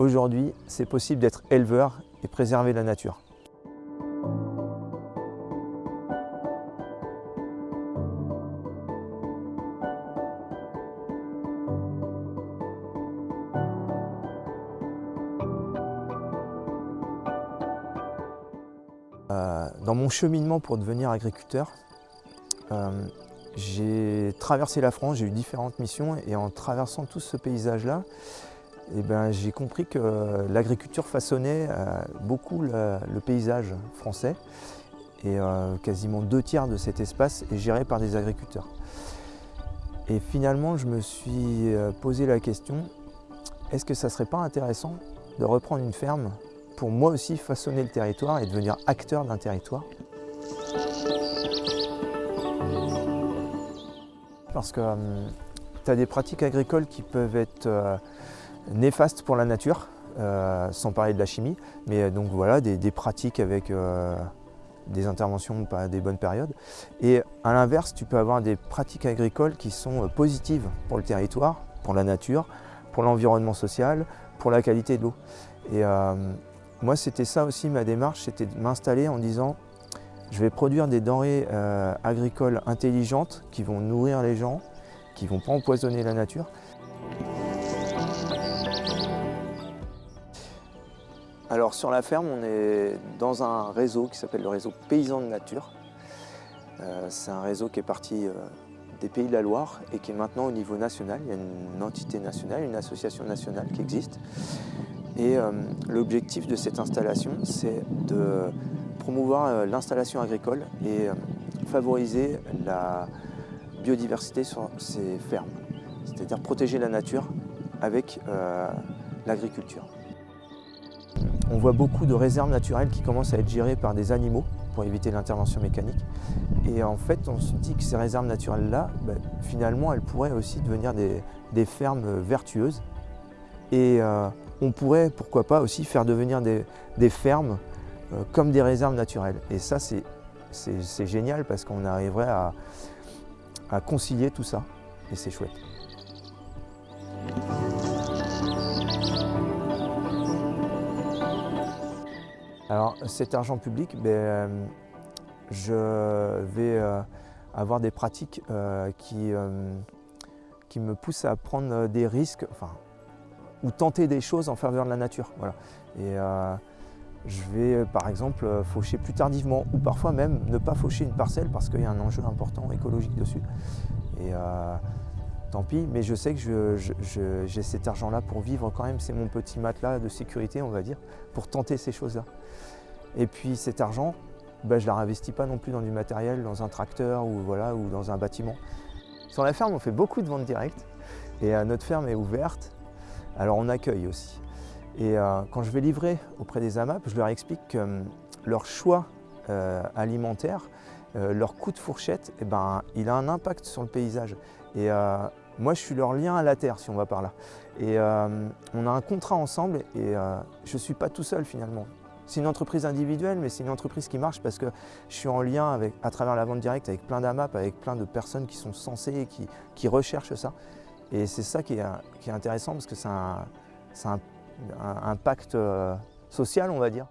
Aujourd'hui, c'est possible d'être éleveur et préserver la nature. Euh, dans mon cheminement pour devenir agriculteur, euh, j'ai traversé la France, j'ai eu différentes missions et en traversant tout ce paysage-là, eh ben, j'ai compris que l'agriculture façonnait euh, beaucoup le, paysage français et quasiment deux tiers de cet espace est géré par des agriculteurs. Et finalement, je me suis posé la question, est-ce que ça ne serait pas intéressant de reprendre une ferme pour moi aussi façonner le territoire et devenir acteur d'un territoire? Parce que euh, tu as des pratiques agricoles qui peuvent être euh, néfastes pour la nature, euh, sans parler de la chimie, mais donc voilà, des, pratiques avec des interventions pas des bonnes périodes. Et à l'inverse, tu peux avoir des pratiques agricoles qui sont positives pour le territoire, pour la nature, pour l'environnement social, pour la qualité de l'eau. Et moi, c'était ça aussi ma démarche, c'était de m'installer en disant je vais produire des denrées euh, agricoles intelligentes qui vont nourrir les gens, qui ne vont pas empoisonner la nature. Alors sur la ferme, on est dans un réseau qui s'appelle le réseau Paysans de Nature. Euh, c'est un réseau qui est parti euh, des Pays de la Loire et qui est maintenant au niveau national. Il y a une entité nationale, une association nationale qui existe. Et euh, l'objectif de cette installation, c'est de promouvoir l'installation agricole et favoriser la biodiversité sur ces fermes, c'est-à-dire protéger la nature avec l'agriculture. On voit beaucoup de réserves naturelles qui commencent à être gérées par des animaux pour éviter l'intervention mécanique. Et en fait, on se dit que ces réserves naturelles-là, ben, finalement, elles pourraient aussi devenir des, fermes vertueuses. Et on pourrait, pourquoi pas, aussi faire devenir des, fermes euh, comme des réserves naturelles. Et ça, c'est génial parce qu'on arriverait à, concilier tout ça. Et c'est chouette. Alors cet argent public, ben, euh, je vais euh, avoir des pratiques qui, qui me poussent à prendre des risques, enfin ou tenter des choses en faveur de la nature. Voilà. Et euh, je vais euh, par exemple euh, faucher plus tardivement ou parfois même ne pas faucher une parcelle parce qu'il y a un enjeu important écologique dessus. Tant pis, mais je sais que j'ai cet argent-là pour vivre quand même, c'est mon petit matelas de sécurité on va dire, pour tenter ces choses-là. Et puis cet argent, ben, je ne la réinvestis pas non plus dans du matériel, dans un tracteur ou, voilà, ou dans un bâtiment. Sur la ferme, on fait beaucoup de ventes directes et notre ferme est ouverte alors on accueille aussi. Et euh, quand je vais livrer auprès des AMAP, je leur explique que hum, leur choix euh, alimentaire, euh, leur coup de fourchette, eh ben, il a un impact sur le paysage. Et moi, je suis leur lien à la terre, si on va par là. Et on a un contrat ensemble et je ne suis pas tout seul finalement. C'est une entreprise individuelle, mais c'est une entreprise qui marche parce que je suis en lien avec, à travers la vente directe avec plein d'AMAP, avec plein de personnes qui sont censées et qui recherchent ça. Et c'est ça qui est, intéressant parce que c'est un, un, pacte euh, social, on va dire.